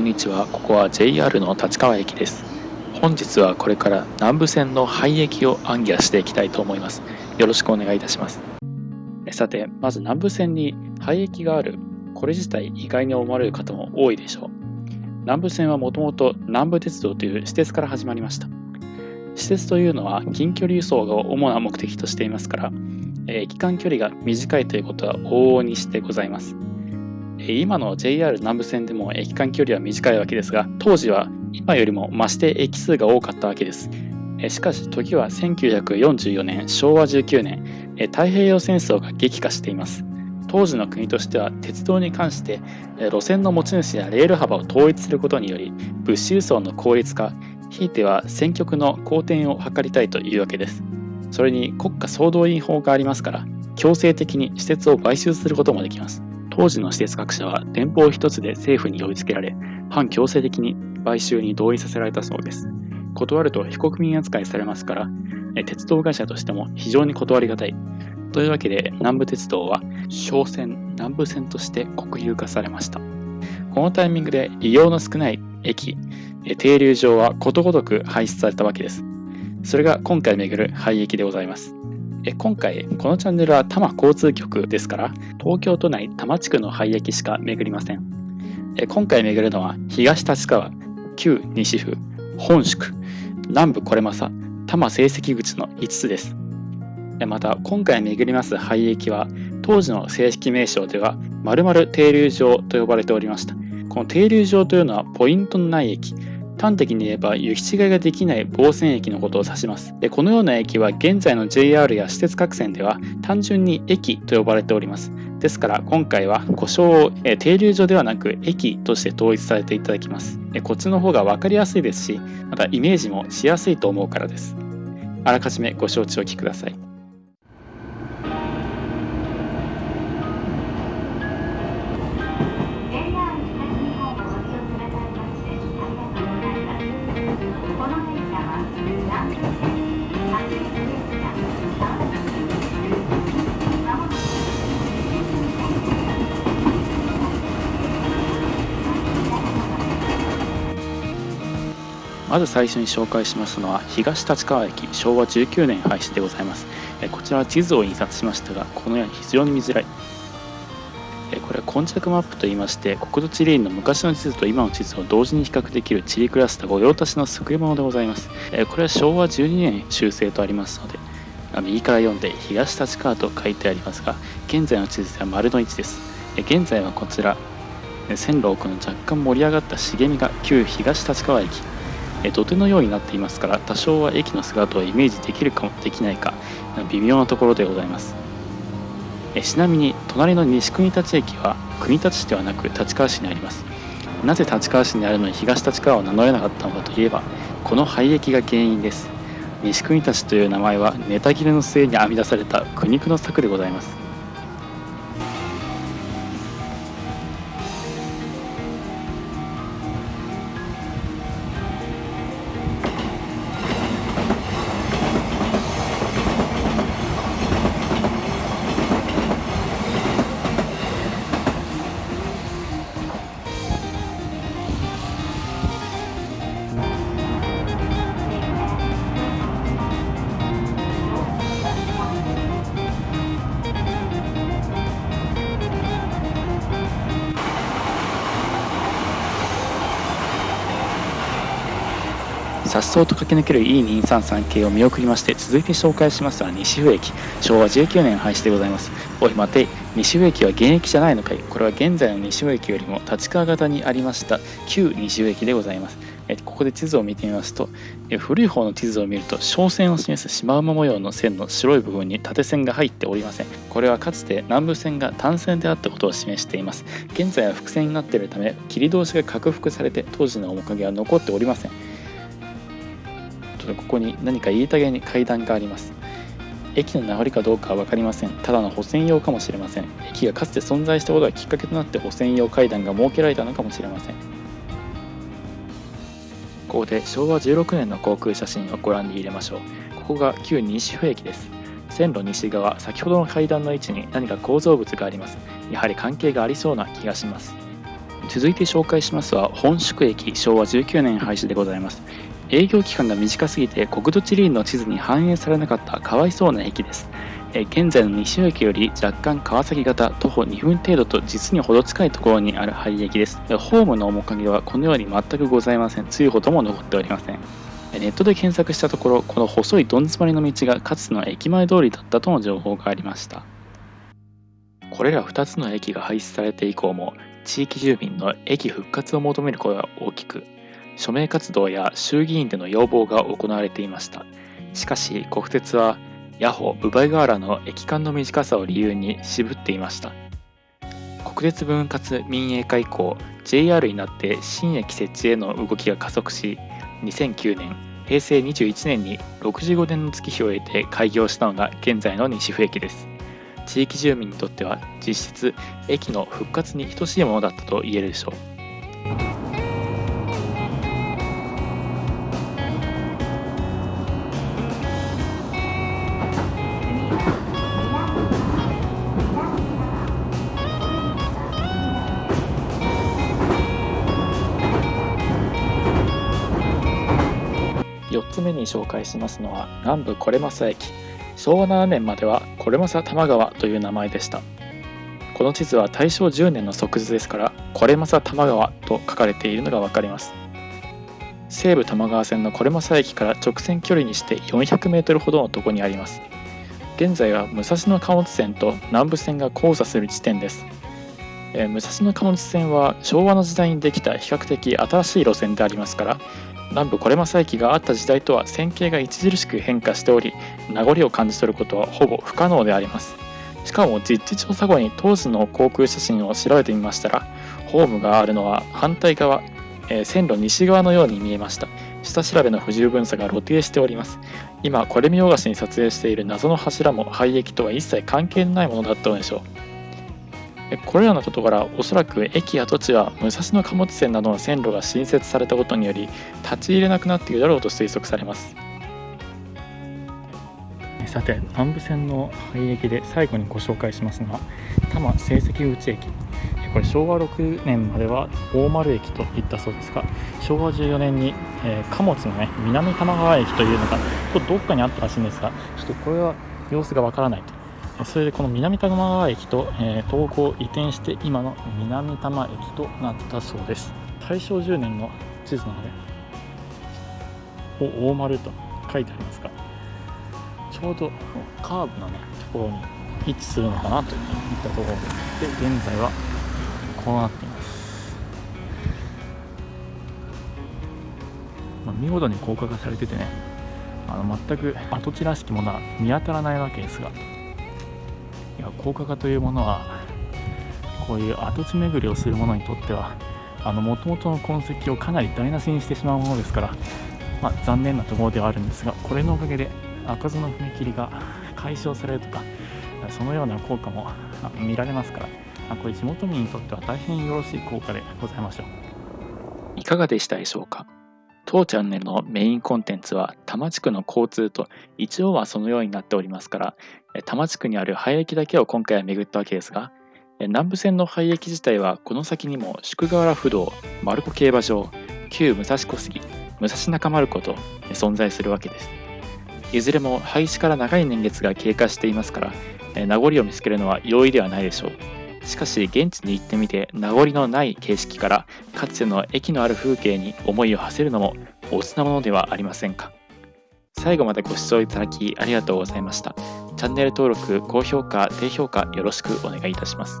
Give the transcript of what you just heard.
こんにちは。ここは JR の立川駅です。本日はこれから南武線の廃駅を暗記していきたいと思います。よろしくお願いいたします。さて、まず南武線に廃駅がある。これ自体意外に思われる方も多いでしょう。南武線はもともと南武鉄道という私鉄から始まりました。私鉄というのは近距離輸送が主な目的としていますから、駅間距離が短いということは往々にしてございます。今の JR 南武線でも駅間距離は短いわけですが、当時は今よりも増して駅数が多かったわけです。しかし時は1944年昭和19年太平洋戦争が激化しています。当時の国としては鉄道に関して路線の持ち主やレール幅を統一することにより物資輸送の効率化ひいては選曲の好転を図りたいというわけです。それに国家総動員法がありますから強制的に施設を買収することもできます。当時の施設各社は電報一つで政府に呼びつけられ、反強制的に買収に同意させられたそうです。断ると非国民扱いされますから、鉄道会社としても非常に断りがたい。というわけで南部鉄道は商船南部線として国有化されました。このタイミングで利用の少ない駅、停留場はことごとく廃止されたわけです。それが今回巡る廃駅でございます。え今回このチャンネルは多摩交通局ですから東京都内多摩地区の廃駅しか巡りません。え今回巡るのは東立川旧西府本宿南部これまさ多摩成績口の5つです。また今回巡ります廃駅は当時の正式名称では〇〇停留場と呼ばれておりました。この停留場というのはポイントのない駅。端的に言えば行き違いができない防線駅のことを指します。でこのような駅は現在の JR や私鉄各線では単純に駅と呼ばれております。ですから今回は故障を、え停留所ではなく駅として統一されていただきます。えこっちの方が分かりやすいですし、またイメージもしやすいと思うからです。あらかじめご承知おきください。まず最初に紹介しますのは東立川駅昭和19年廃止でございます。こちらは地図を印刷しましたがこのように非常に見づらい。これは今着マップといいまして国土地理院の昔の地図と今の地図を同時に比較できる地理クラスター御用達の優れものでございます。これは昭和12年修正とありますので右から読んで東立川と書いてありますが現在の地図では丸の1です。現在はこちら線路奥の若干盛り上がった茂みが旧東立川駅。え土手のようになっていますから多少は駅の姿をイメージできるかもできないか微妙なところでございます。えちなみに隣の西国立駅は国立市ではなく立川市にあります。なぜ立川市にあるのに東立川を名乗れなかったのかといえばこの廃駅が原因です。西国立という名前はネタ切れの末に編み出された苦肉の策でございます。さっそうと駆け抜ける E233 系を見送りまして続いて紹介しますのは西府駅。昭和19年廃止でございます。おい待て。西府駅は現役じゃないのかい。これは現在の西府駅よりも立川型にありました。旧西府駅でございます。ここで地図を見てみますと古い方の地図を見ると小線を示すシマウマ模様の線の白い部分に縦線が入っておりません。これはかつて南部線が単線であったことを示しています。現在は複線になっているため切り通しが拡幅されて当時の面影は残っておりません。とここに何か言いたげに階段があります。駅の名残かどうかは分かりません。ただの保線用かもしれません。駅がかつて存在したことがきっかけとなって保線用階段が設けられたのかもしれません。ここで昭和16年の航空写真をご覧に入れましょう。ここが旧西府駅です。線路西側先ほどの階段の位置に何か構造物があります。やはり関係がありそうな気がします。続いて紹介しますは本宿駅昭和19年廃止でございます。営業期間が短すぎて国土地理院の地図に反映されなかったかわいそうな駅です。現在の西尾駅より若干川崎型徒歩2分程度と実に程近いところにある廃駅です。ホームの面影はこのように全くございません。つゆほども残っておりません。ネットで検索したところこの細いどん詰まりの道がかつての駅前通りだったとの情報がありました。これら2つの駅が廃止されて以降も地域住民の駅復活を求める声は大きく署名活動や衆議院での要望が行われていました。しかし国鉄はヤホー・奪い瓦の駅間の短さを理由に渋っていました。国鉄分割民営化以降 JR になって新駅設置への動きが加速し2009年平成21年に65年の月日を経て開業したのが現在の西府駅です。地域住民にとっては実質駅の復活に等しいものだったと言えるでしょう。4つ目に紹介しますのは南部これまさ駅。昭和7年まではこれまさ玉川という名前でした。この地図は大正10年の即図ですからこれまさ玉川と書かれているのが分かります。西武玉川線のこれまさ駅から直線距離にして 400m ほどのとこにあります。現在は武蔵野貨物線と南武線が交差する地点です、え、武蔵野貨物線は昭和の時代にできた比較的新しい路線でありますから南部これまさ駅があった時代とは線形が著しく変化しており名残を感じ取ることはほぼ不可能であります。しかも実地調査後に当時の航空写真を調べてみましたらホームがあるのは反対側、えー、線路西側のように見えました。下調べの不十分さが露呈しております。今これ見よがしに撮影している謎の柱も廃駅とは一切関係ないものだったのでしょう。これらのことからおそらく駅や土地は武蔵野貨物線などの線路が新設されたことにより立ち入れなくなっているだろうと推測されます。さて南武線の廃駅で最後にご紹介しますのは多摩成績口駅。これ昭和6年までは大丸駅といったそうですが昭和14年に、えー、貨物のね南玉川駅というのがどっかにあったらしいんですがちょっとこれは様子がわからないと。それでこの南多摩川駅と、えー、東移転して今の南多摩駅となったそうです。大正10年の地図なのでお大丸と書いてありますがちょうどカーブのねところに位置するのかなといったところで現在はこうなっています、まあ、見事に高架化されててねあの全く跡地らしきものは見当たらないわけですがいや高架化というものはこういう跡地巡りをする者にとってはもともとの痕跡をかなり台無しにしてしまうものですから、まあ、残念なところではあるんですがこれのおかげで開かずの踏切が解消されるとかそのような効果も見られますからこれ地元民にとっては大変よろしい効果でございましょう。いかがでしたでしょうか？当チャンネルのメインコンテンツは多摩地区の交通と一応はそのようになっておりますから多摩地区にある廃駅だけを今回は巡ったわけですが南武線の廃駅自体はこの先にも宿河原不動丸子競馬場旧武蔵小杉武蔵中丸子と存在するわけです。いずれも廃止から長い年月が経過していますから名残を見つけるのは容易ではないでしょう。しかし現地に行ってみて名残のない形式からかつての駅のある風景に思いを馳せるのもおつなものではありませんか？最後までご視聴いただきありがとうございました。チャンネル登録高評価低評価よろしくお願いいたします。